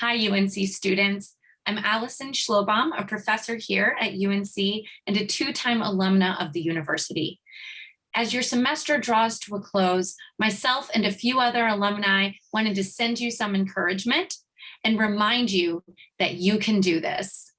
Hi, UNC students. I'm Allison Schlobohm, a professor here at UNC and a two-time alumna of the university. As your semester draws to a close, myself and a few other alumni wanted to send you some encouragement and remind you that you can do this.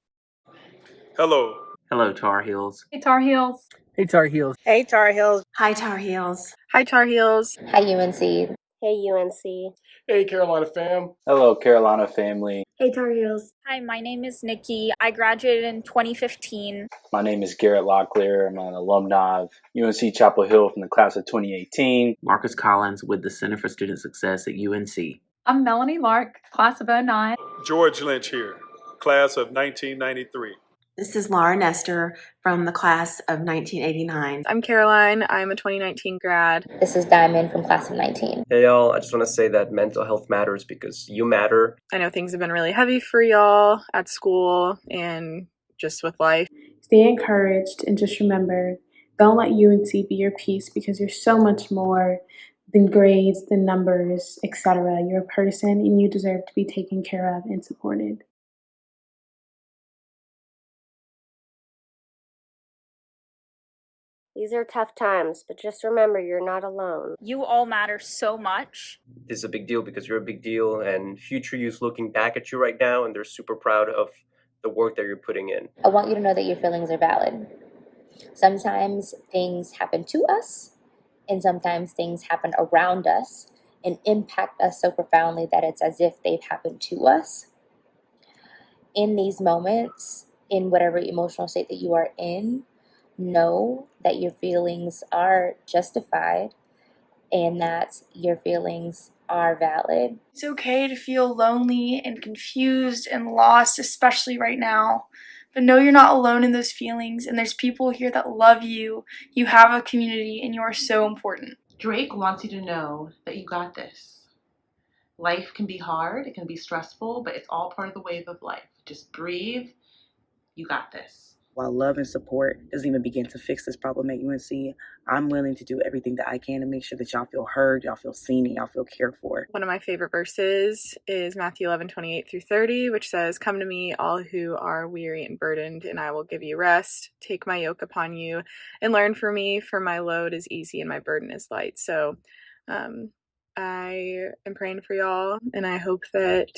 Hello. Hello, Tar Heels. Hey, Tar Heels. Hey, Tar Heels. Hey, Tar Heels. Hi, Tar Heels. Hi, Tar Heels. Hi, UNC. Hey, UNC. Hey, Carolina fam. Hello, Carolina family. Hey, Tar Heels. Hi, my name is Nikki. I graduated in 2015. My name is Garrett Locklear. I'm an alumni of UNC Chapel Hill from the class of 2018. Marcus Collins with the Center for Student Success at UNC. I'm Melanie Lark, class of 09. George Lynch here, class of 1993. This is Laura Nestor from the class of 1989. I'm Caroline. I'm a 2019 grad. This is Diamond from class of 19. Hey y'all, I just want to say that mental health matters because you matter. I know things have been really heavy for y'all at school and just with life. Stay encouraged and just remember, don't let UNC be your peace because you're so much more than grades, than numbers, etc. You're a person and you deserve to be taken care of and supported. These are tough times, but just remember you're not alone. You all matter so much. This is a big deal because you're a big deal, and future you's looking back at you right now, and they're super proud of the work that you're putting in. I want you to know that your feelings are valid. Sometimes things happen to us, and sometimes things happen around us and impact us so profoundly that it's as if they've happened to us. In these moments, in whatever emotional state that you are in, know that your feelings are justified and that your feelings are valid. It's okay to feel lonely and confused and lost, especially right now. But know you're not alone in those feelings, and there's people here that love you. You have a community, and you are so important. Drake wants you to know that you got this. Life can be hard, it can be stressful, but it's all part of the wave of life. Just breathe. You got this while love and support doesn't even begin to fix this problem at UNC, I'm willing to do everything that I can to make sure that y'all feel heard, y'all feel seen, and y'all feel cared for. One of my favorite verses is Matthew 11, 28 through 30, which says, Come to me, all who are weary and burdened, and I will give you rest. Take my yoke upon you and learn from me, for my load is easy and my burden is light. So, um, I am praying for y'all, and I hope that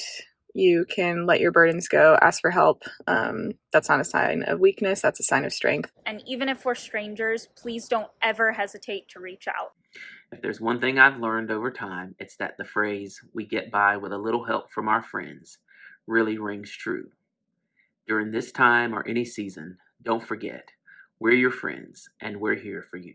you can let your burdens go, ask for help. Um, that's not a sign of weakness, that's a sign of strength. And even if we're strangers, please don't ever hesitate to reach out. If there's one thing I've learned over time, it's that the phrase, we get by with a little help from our friends, really rings true. During this time or any season, don't forget, we're your friends and we're here for you.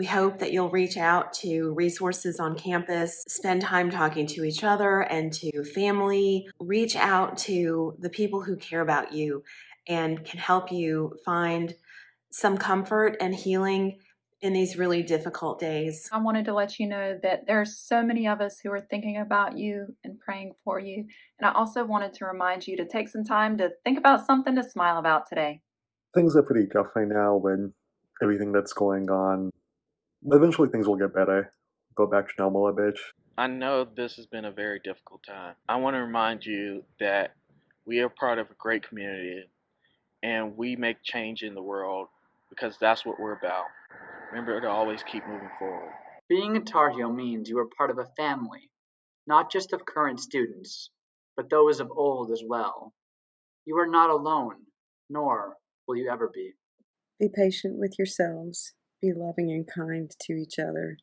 We hope that you'll reach out to resources on campus, spend time talking to each other and to family, reach out to the people who care about you and can help you find some comfort and healing in these really difficult days. I wanted to let you know that there are so many of us who are thinking about you and praying for you. And I also wanted to remind you to take some time to think about something to smile about today. Things are pretty tough right now when everything that's going on eventually things will get better. Go back to normal a bit. I know this has been a very difficult time. I want to remind you that we are part of a great community and we make change in the world because that's what we're about. Remember to always keep moving forward. Being a Tar Heel means you are part of a family, not just of current students, but those of old as well. You are not alone, nor will you ever be. Be patient with yourselves be loving and kind to each other,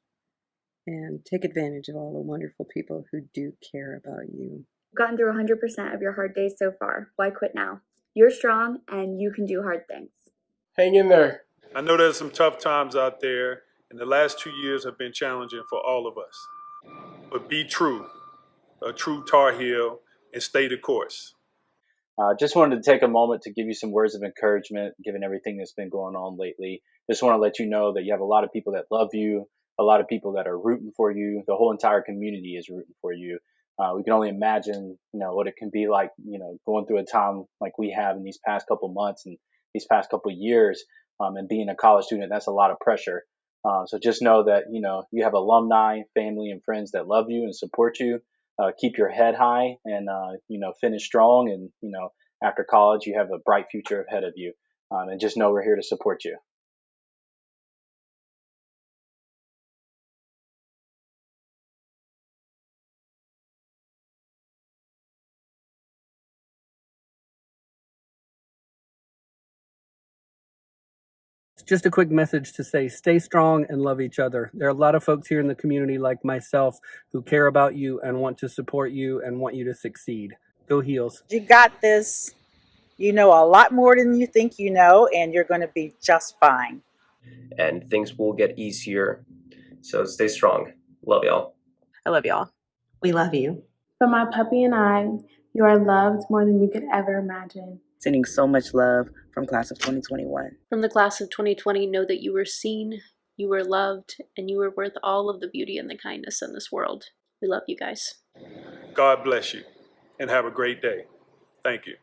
and take advantage of all the wonderful people who do care about you. You've gotten through 100% of your hard days so far. Why quit now? You're strong and you can do hard things. Hang in there. I know there's some tough times out there, and the last two years have been challenging for all of us. But be true, a true Tar Heel, and stay the course. Uh, just wanted to take a moment to give you some words of encouragement, given everything that's been going on lately. Just want to let you know that you have a lot of people that love you, a lot of people that are rooting for you. The whole entire community is rooting for you. Uh, we can only imagine, you know, what it can be like, you know, going through a time like we have in these past couple months and these past couple years. Um, and being a college student, that's a lot of pressure. Um, so just know that you know you have alumni, family, and friends that love you and support you. Uh, keep your head high and uh, you know finish strong. And you know after college, you have a bright future ahead of you. Um, and just know we're here to support you. Just a quick message to say stay strong and love each other. There are a lot of folks here in the community like myself who care about you and want to support you and want you to succeed. Go Heels. You got this. You know a lot more than you think you know, and you're going to be just fine. And things will get easier. So stay strong. Love y'all. I love y'all. We love you. For my puppy and I, you are loved more than you could ever imagine. Sending so much love from class of 2021. From the class of 2020, know that you were seen, you were loved, and you were worth all of the beauty and the kindness in this world. We love you guys. God bless you and have a great day. Thank you.